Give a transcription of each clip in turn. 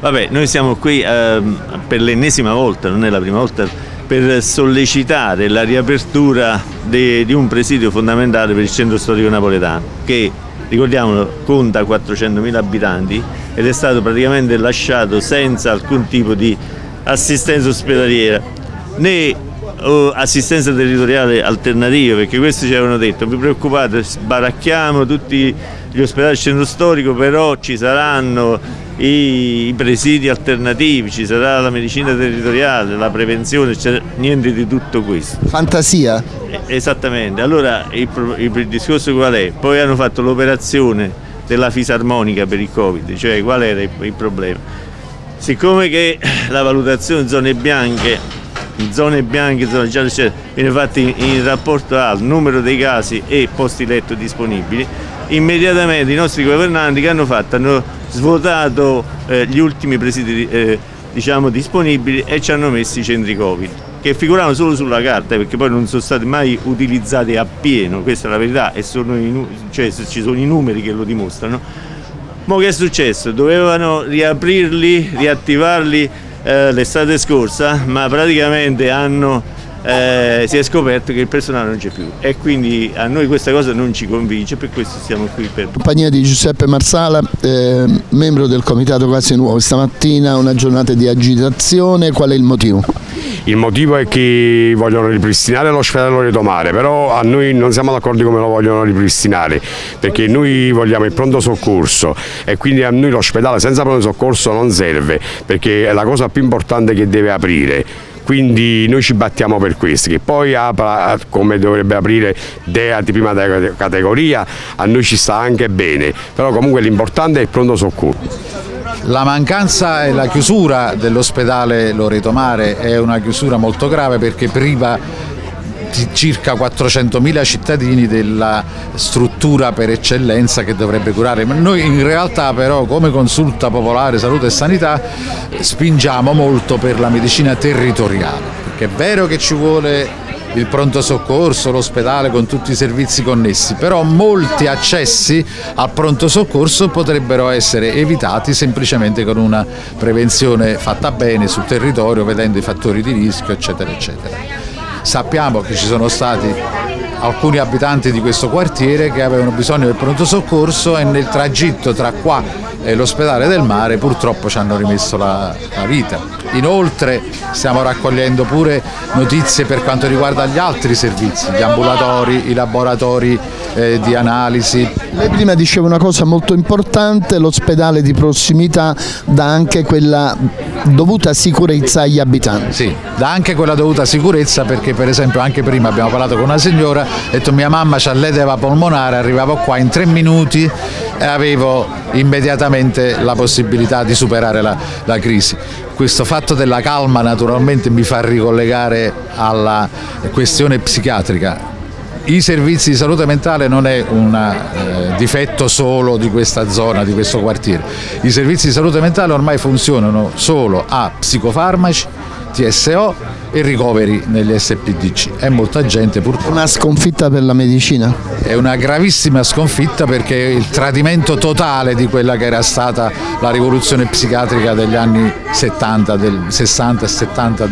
Vabbè, noi siamo qui eh, per l'ennesima volta, non è la prima volta, per sollecitare la riapertura de, di un presidio fondamentale per il centro storico napoletano, che ricordiamolo conta 400.000 abitanti ed è stato praticamente lasciato senza alcun tipo di assistenza ospedaliera né oh, assistenza territoriale alternativa perché questi ci avevano detto vi preoccupate sbaracchiamo tutti gli ospedali del centro storico però ci saranno i, presidi alternativi, ci sarà la medicina territoriale, la prevenzione, niente di tutto questo. Fantasia? Esattamente, allora il, il, discorso qual è? Poi hanno fatto l'operazione della fisarmonica per il Covid, cioè qual era il, il problema? Siccome che la valutazione in zone bianche, in zone bianche, zone gialle, viene fatta in, in rapporto al numero dei casi e posti letto disponibili, immediatamente i nostri governanti che hanno fatto? Hanno svuotato eh, gli ultimi presidi eh, diciamo, disponibili e ci hanno messo i centri Covid che figuravano solo sulla carta perché poi non sono stati mai utilizzati appieno, questa è la verità e sono i, cioè, ci sono i numeri che lo dimostrano. Ma che è successo? Dovevano riaprirli, riattivarli eh, l'estate scorsa, ma praticamente hanno eh, si è scoperto che il personale non c'è più. E quindi a noi questa cosa non ci convince, per questo siamo qui per... Compagnia di Giuseppe Marsala, eh, membro del Comitato Case Nuove, stamattina una giornata di agitazione, qual è il motivo? Il motivo è che vogliono ripristinare l'ospedale Loreto Mare, però a noi non siamo d'accordo come lo vogliono ripristinare, perché noi vogliamo il pronto soccorso e quindi a noi l'ospedale senza pronto soccorso non serve, perché è la cosa più importante che deve aprire quindi noi ci battiamo per questo, che poi apra come dovrebbe aprire DEA di prima categoria, a noi ci sta anche bene, però comunque l'importante è il pronto soccorso. La mancanza e la chiusura dell'ospedale Loreto Mare è una chiusura molto grave perché priva circa 400.000 cittadini della struttura per eccellenza che dovrebbe curare. Noi in realtà però come consulta popolare salute e sanità spingiamo molto per la medicina territoriale, perché è vero che ci vuole il pronto soccorso, l'ospedale con tutti i servizi connessi, però molti accessi al pronto soccorso potrebbero essere evitati semplicemente con una prevenzione fatta bene sul territorio, vedendo i fattori di rischio, eccetera, eccetera. Sappiamo che ci sono stati alcuni abitanti di questo quartiere che avevano bisogno del pronto soccorso e nel tragitto tra qua e l'ospedale del mare purtroppo ci hanno rimesso la, la vita. Inoltre stiamo raccogliendo pure notizie per quanto riguarda gli altri servizi, gli ambulatori, i laboratori eh, di analisi. Lei prima diceva una cosa molto importante, l'ospedale di prossimità dà anche quella dovuta sicurezza agli abitanti. Sì, dà anche quella dovuta sicurezza perché per esempio anche prima abbiamo parlato con una signora, ha detto mia mamma ha l'edema polmonare, arrivavo qua in tre minuti e avevo immediatamente la possibilità di superare la, la crisi. Questo fatto della calma naturalmente mi fa ricollegare alla questione psichiatrica i servizi di salute mentale non è un eh, difetto solo di questa zona, di questo quartiere. I servizi di salute mentale ormai funzionano solo a psicofarmaci, TSO e ricoveri negli SPDC e molta gente purtroppo... Una sconfitta per la medicina? È una gravissima sconfitta perché il tradimento totale di quella che era stata la rivoluzione psichiatrica degli anni 70, del 60 e 70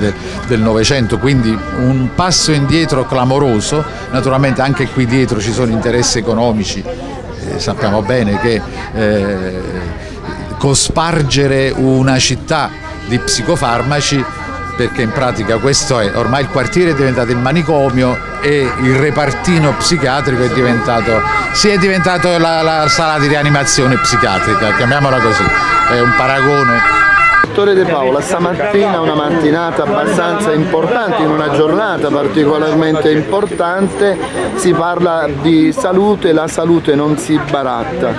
del Novecento, quindi un passo indietro clamoroso, naturalmente anche qui dietro ci sono interessi economici, eh, sappiamo bene che eh, cospargere una città di psicofarmaci perché in pratica questo è, ormai il quartiere è diventato il manicomio e il repartino psichiatrico è diventato, sì, è diventato la, la sala di rianimazione psichiatrica, chiamiamola così, è un paragone. Dottore De Paola, stamattina una mattinata abbastanza importante, in una giornata particolarmente importante, si parla di salute, la salute non si baratta.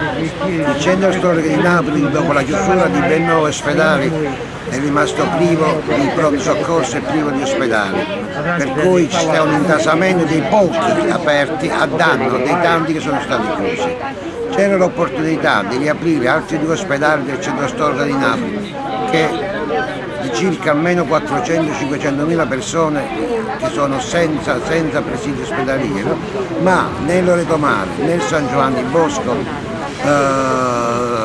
Il centro storico di Napoli dopo la chiusura di ben nove ospedali è rimasto privo di pronto soccorso e privo di ospedali, per cui c'è un intasamento dei pochi aperti a danno dei tanti che sono stati chiusi. C'era l'opportunità di riaprire altri due ospedali del centro storico di Napoli che di circa almeno 400-500 mila persone che sono senza, senza presidio ospedaliero, ma né Loreto Mare né San Giovanni Bosco eh,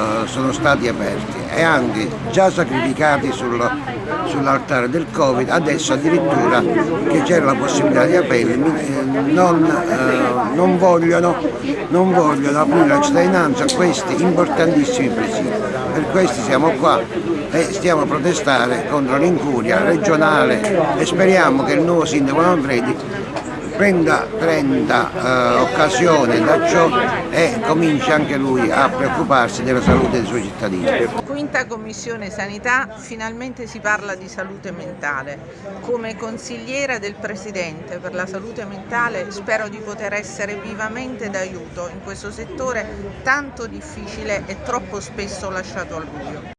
stati aperti e anche già sacrificati sul, sull'altare del Covid, adesso addirittura che c'era la possibilità di aprirli, eh, non, eh, non, vogliono, non vogliono aprire la cittadinanza a questi importantissimi presidi. Per questo siamo qua e stiamo a protestare contro l'incuria regionale e speriamo che il nuovo sindaco Manfredi prenda, prenda eh, occasione da ciò e cominci anche lui a preoccuparsi della salute dei suoi cittadini. Quinta Commissione Sanità, finalmente si parla di salute mentale. Come consigliera del Presidente per la salute mentale spero di poter essere vivamente d'aiuto in questo settore tanto difficile e troppo spesso lasciato al buio.